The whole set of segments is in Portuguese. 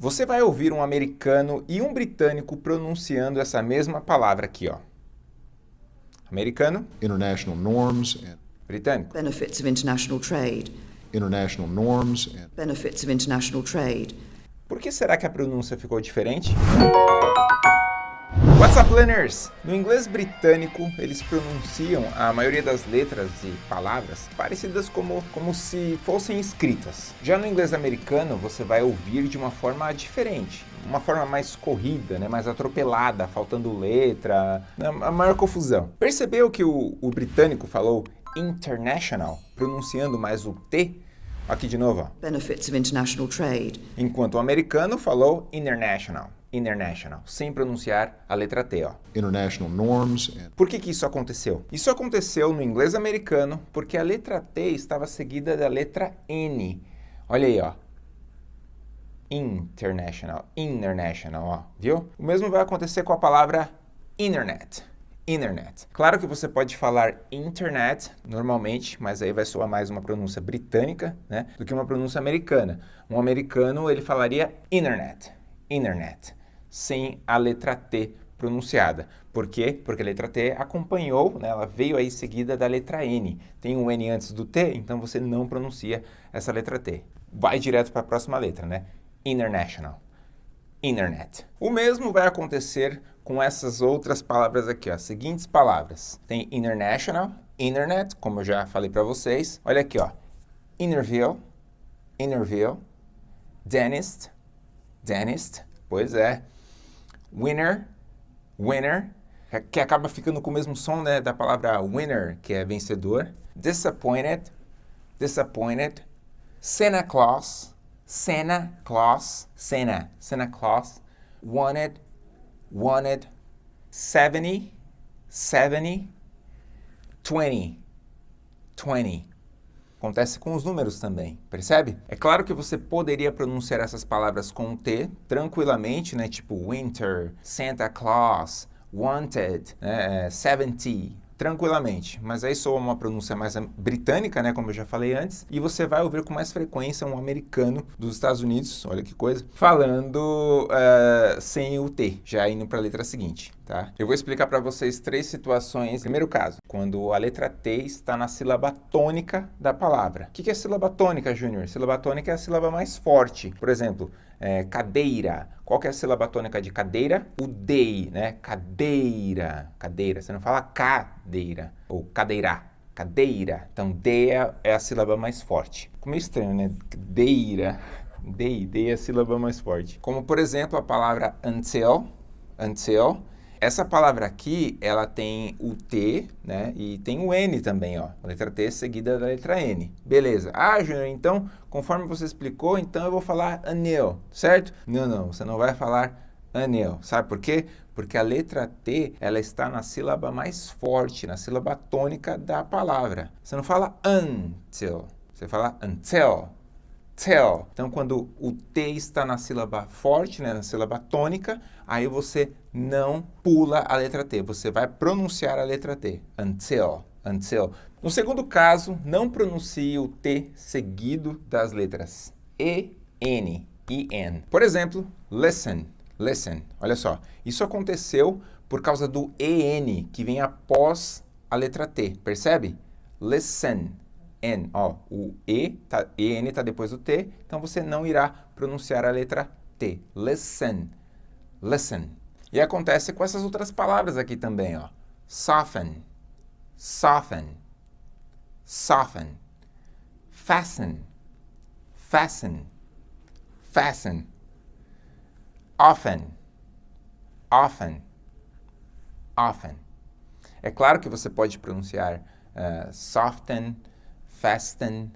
Você vai ouvir um americano e um britânico pronunciando essa mesma palavra aqui, ó. Americano. International norms and britânico. Benefits of international trade. International norms and Benefits of international trade. Por que será que a pronúncia ficou diferente? What's up, learners? No inglês britânico, eles pronunciam a maioria das letras e palavras parecidas como, como se fossem escritas. Já no inglês americano, você vai ouvir de uma forma diferente, uma forma mais corrida, né, mais atropelada, faltando letra, a maior confusão. Percebeu que o, o britânico falou international, pronunciando mais o T? Aqui de novo. Ó. Benefits of international trade. Enquanto o americano falou international international, sem pronunciar a letra T, ó. International norms. And... Por que que isso aconteceu? Isso aconteceu no inglês americano porque a letra T estava seguida da letra N. Olha aí, ó. International, international, ó, viu? O mesmo vai acontecer com a palavra internet. Internet. Claro que você pode falar internet normalmente, mas aí vai soar mais uma pronúncia britânica, né, do que uma pronúncia americana. Um americano, ele falaria internet, internet sem a letra T pronunciada. Por quê? Porque a letra T acompanhou, né, ela veio aí seguida da letra N. Tem um N antes do T, então você não pronuncia essa letra T. Vai direto para a próxima letra, né? International. Internet. O mesmo vai acontecer com essas outras palavras aqui, ó, seguintes palavras. Tem international, internet, como eu já falei para vocês. Olha aqui, ó. Interview, interview, dentist, dentist, pois é winner, winner, que acaba ficando com o mesmo som né, da palavra winner, que é vencedor. Disappointed, disappointed. Santa Claus, Santa Claus, Santa, Santa Claus. Wanted, wanted. 70, 70. 20, 20. Acontece com os números também, percebe? É claro que você poderia pronunciar essas palavras com T tranquilamente, né? Tipo winter, Santa Claus, wanted, né? 70, tranquilamente, mas aí soa uma pronúncia mais britânica, né, como eu já falei antes, e você vai ouvir com mais frequência um americano dos Estados Unidos, olha que coisa, falando uh, sem o T, já indo para a letra seguinte, tá? Eu vou explicar para vocês três situações. Primeiro caso, quando a letra T está na sílaba tônica da palavra. O que é sílaba tônica, Júnior? Sílaba tônica é a sílaba mais forte. Por exemplo, é, cadeira. Qual é a sílaba tônica de cadeira? O DEI, né? Cadeira, cadeira. Você não fala cadeira ou cadeira, cadeira. Então, D é, é a sílaba mais forte. Como é estranho, né? Deira, DEI, DEI é a sílaba mais forte. Como, por exemplo, a palavra until, until, essa palavra aqui, ela tem o T, né? E tem o N também, ó. A letra T seguida da letra N. Beleza. Ah, Júnior, então, conforme você explicou, então eu vou falar anel, certo? Não, não, você não vai falar anel. Sabe por quê? Porque a letra T, ela está na sílaba mais forte, na sílaba tônica da palavra. Você não fala until, você fala until tell. Então, quando o T está na sílaba forte, né, na sílaba tônica, aí você não pula a letra T, você vai pronunciar a letra T. Until, until. No segundo caso, não pronuncie o T seguido das letras E, N, e N. Por exemplo, listen, listen. Olha só, isso aconteceu por causa do EN, que vem após a letra T, percebe? Listen, N, ó, o E, tá, EN está depois do T, então você não irá pronunciar a letra T. Listen, listen. E acontece com essas outras palavras aqui também, ó. Soften, soften, soften. Fasten, fasten, fasten. Often, often, often. É claro que você pode pronunciar uh, soften, fasten,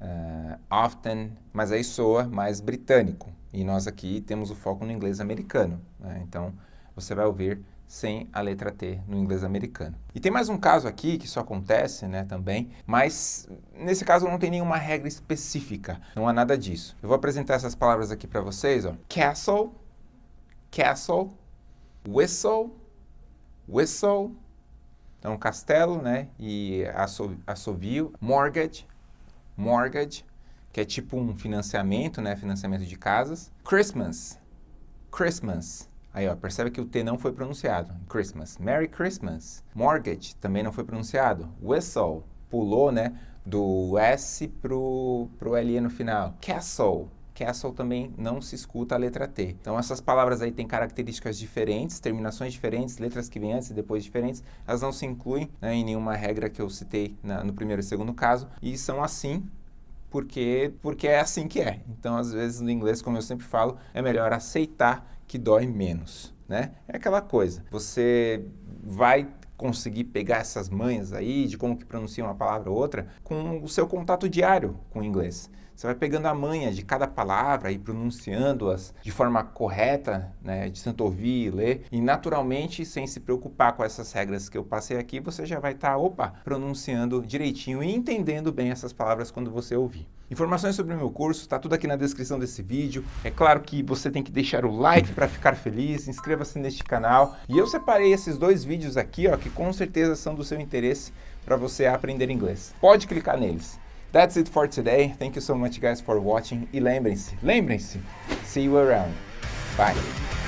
uh, often, mas aí soa mais britânico. E nós aqui temos o foco no inglês americano. Né? Então, você vai ouvir sem a letra T no inglês americano. E tem mais um caso aqui que isso acontece né, também, mas nesse caso não tem nenhuma regra específica, não há nada disso. Eu vou apresentar essas palavras aqui para vocês. Ó. Castle, castle, whistle, whistle, então, castelo, né? E assovio, mortgage, mortgage. Que é tipo um financiamento, né? Financiamento de casas. Christmas, Christmas. Aí, ó, percebe que o T não foi pronunciado. Christmas. Merry Christmas. Mortgage também não foi pronunciado. Whistle, pulou, né? Do S pro, pro LE no final. Castle. Castle também não se escuta a letra T. Então essas palavras aí têm características diferentes, terminações diferentes, letras que vêm antes e depois diferentes, elas não se incluem né, em nenhuma regra que eu citei na, no primeiro e segundo caso, e são assim porque, porque é assim que é. Então, às vezes, no inglês, como eu sempre falo, é melhor aceitar que dói menos, né? É aquela coisa, você vai conseguir pegar essas manhas aí de como que pronuncia uma palavra ou outra com o seu contato diário com o inglês. Você vai pegando a manha de cada palavra e pronunciando-as de forma correta, né, de tanto ouvir e ler, e naturalmente, sem se preocupar com essas regras que eu passei aqui, você já vai estar, tá, opa, pronunciando direitinho e entendendo bem essas palavras quando você ouvir. Informações sobre o meu curso, está tudo aqui na descrição desse vídeo. É claro que você tem que deixar o like para ficar feliz, inscreva-se neste canal. E eu separei esses dois vídeos aqui, ó, que com certeza são do seu interesse para você aprender inglês. Pode clicar neles. That's it for today. Thank you so much guys for watching. E lembrem-se, lembrem-se, see you around. Bye.